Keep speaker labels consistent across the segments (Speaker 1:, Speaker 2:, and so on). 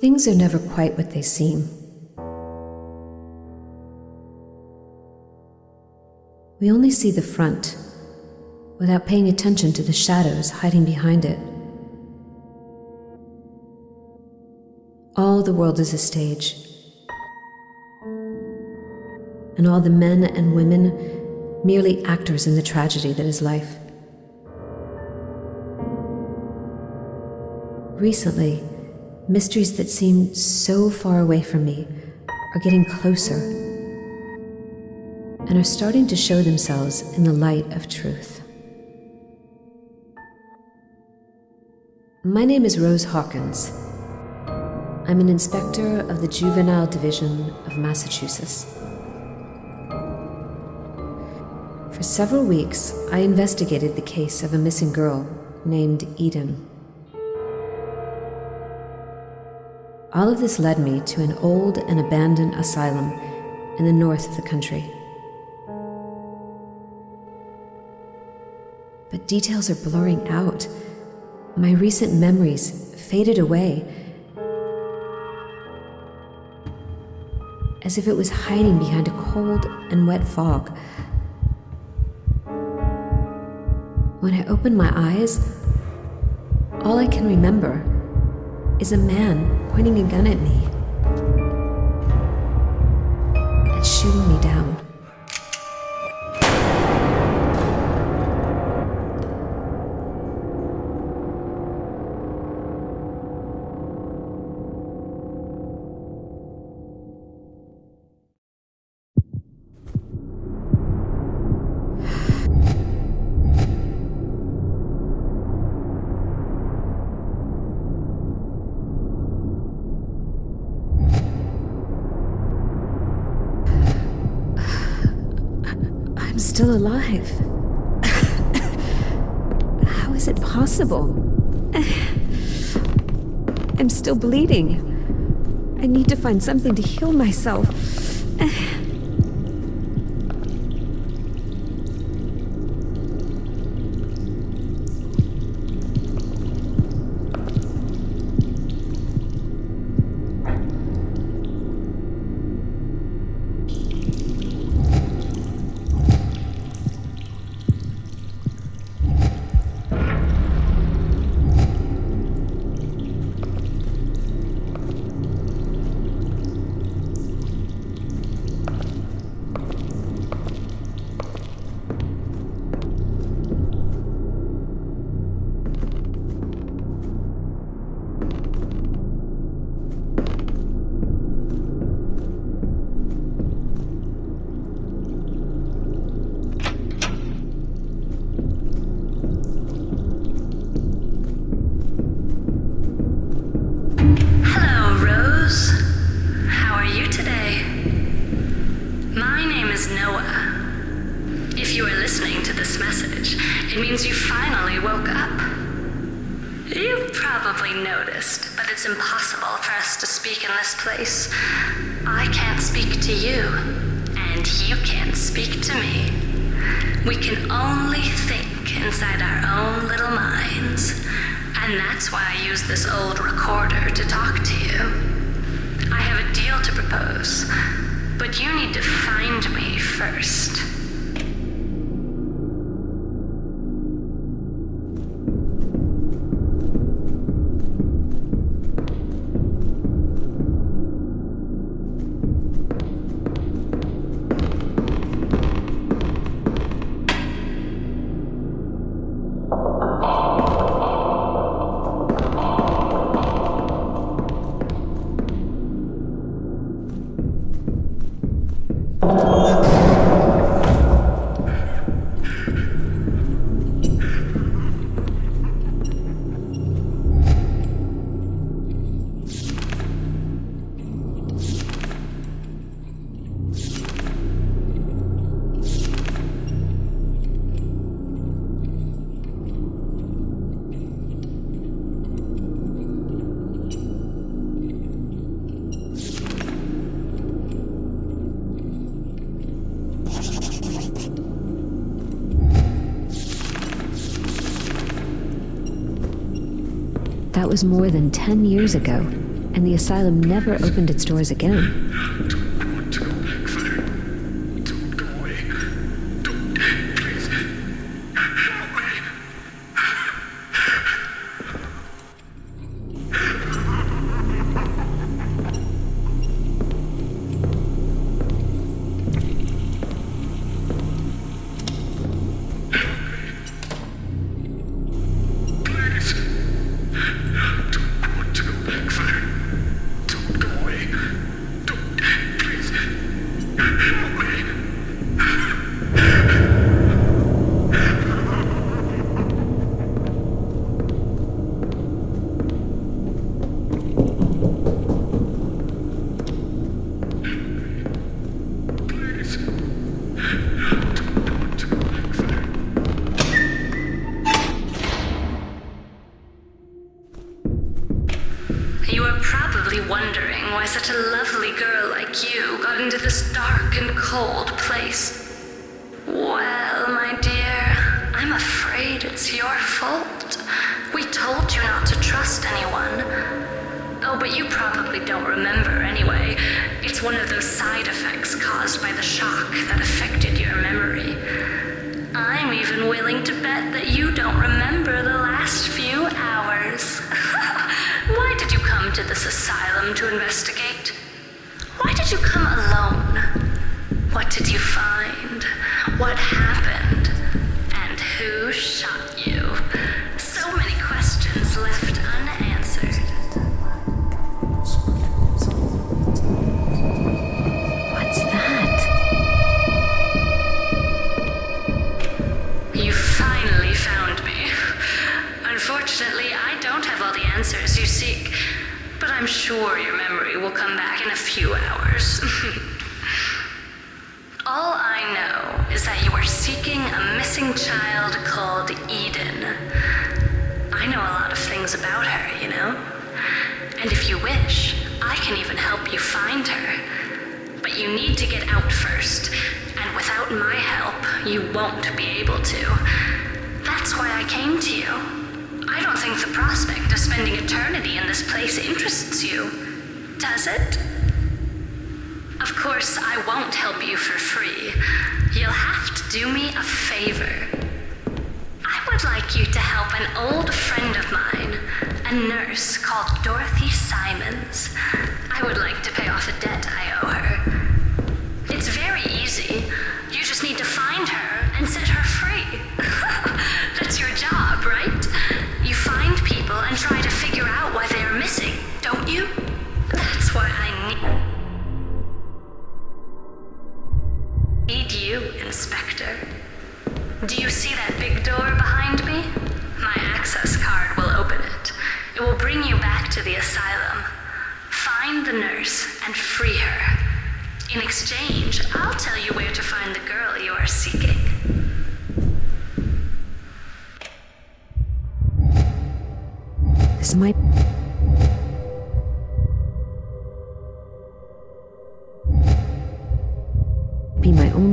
Speaker 1: Things are never quite what they seem. We only see the front without paying attention to the shadows hiding behind it. All the world is a stage, and all the men and women merely actors in the tragedy that is life. Recently, mysteries that seem so far away from me are getting closer and are starting to show themselves in the light of truth. My name is Rose Hawkins. I'm an inspector of the Juvenile Division of Massachusetts. For several weeks, I investigated the case of a missing girl named Eden. All of this led me to an old and abandoned asylum in the north of the country. But details are blurring out. My recent memories faded away, as if it was hiding behind a cold and wet fog. When I opened my eyes, all I can remember is a man pointing a gun at me and shooting me down. Still alive. How is it possible? I'm still bleeding. I need to find something to heal myself.
Speaker 2: Means you finally woke up. You've probably noticed, but it's impossible for us to speak in this place. I can't speak to you, and you can't speak to me. We can only think inside our own little minds. And that's why I use this old recorder to talk to you. I have a deal to propose, but you need to find me first. That
Speaker 1: was more than 10 years ago, and the asylum never opened its doors again.
Speaker 2: dark and cold place. Well, my dear, I'm afraid it's your fault. We told you not to trust anyone. Oh, but you probably don't remember anyway. It's one of those side effects caused by the shock that affected your memory. I'm even willing to bet that you don't remember the last few hours. Why did you come to this asylum to investigate? Why did you come alone? What did you find? What happened? And who shot you? So many questions left unanswered.
Speaker 1: What's that?
Speaker 2: You finally found me. Unfortunately, I don't have all the answers you seek, but I'm sure your memory will come back in a few hours. All I know is that you are seeking a missing child called Eden. I know a lot of things about her, you know? And if you wish, I can even help you find her. But you need to get out first, and without my help, you won't be able to. That's why I came to you. I don't think the prospect of spending eternity in this place interests you, does it? Of course, I won't help you for free. You'll have to do me a favor. I would like you to help an old friend of mine, a nurse called Dorothy Simons. I would like to pay off a debt I owe her. It's very easy. You just need to find her and set her free. That's your job, right? You find people and try to figure out why they are missing, don't you? That's what I need. you, Inspector. Do you see that big door behind me? My access card will open it. It will bring you back to the asylum. Find the nurse and free her. In exchange, I'll tell you where to find the girl you are seeking.
Speaker 1: This might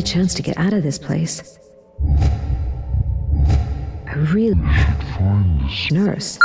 Speaker 1: only chance to get out of this place. A real nurse.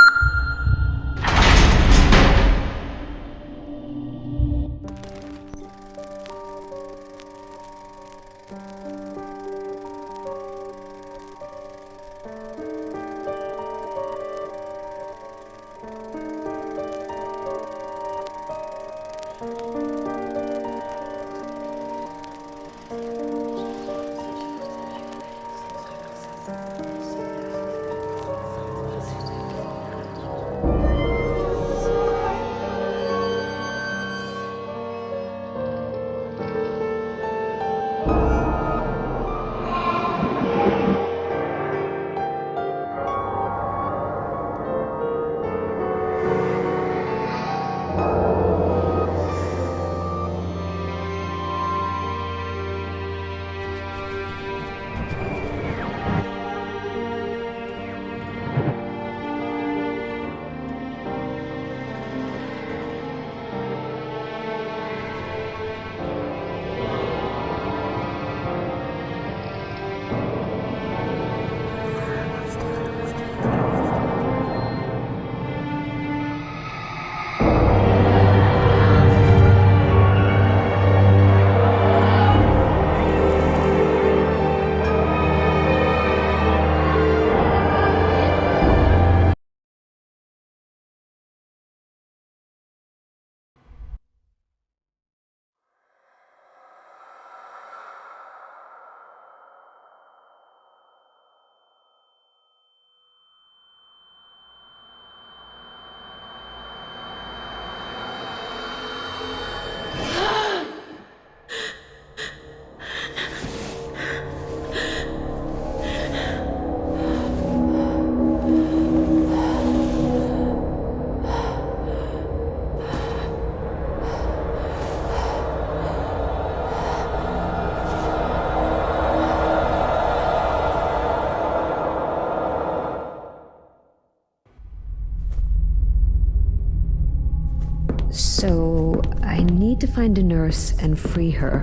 Speaker 1: So, I need to find a nurse and free her.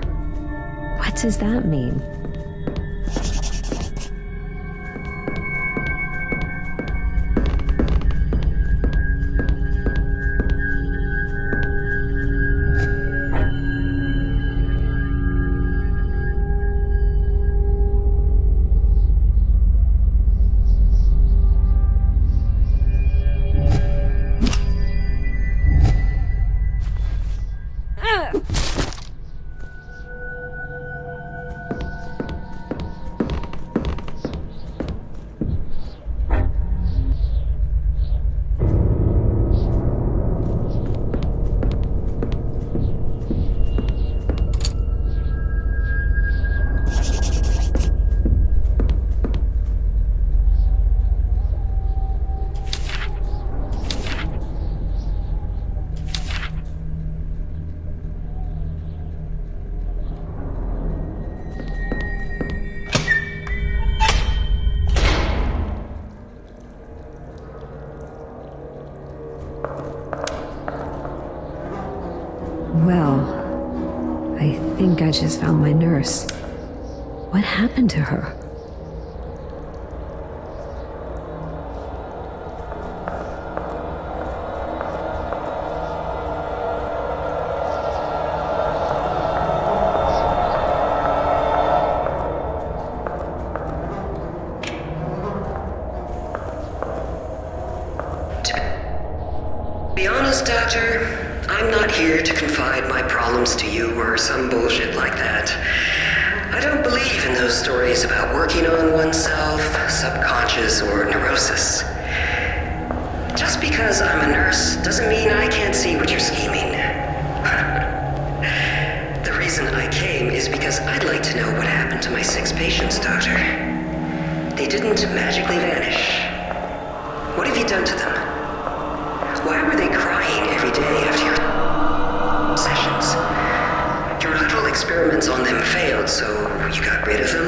Speaker 1: What does that mean? Well, I think I just found my nurse. What happened to her?
Speaker 3: To be Doctor, I'm not here to confide my problems to you or some bullshit like that. I don't believe in those stories about working on oneself, subconscious, or neurosis. Just because I'm a nurse doesn't mean I can't see what you're scheming. the reason I came is because I'd like to know what happened to my six patients, Doctor. They didn't magically vanish. What have you done to them? So you got rid of them?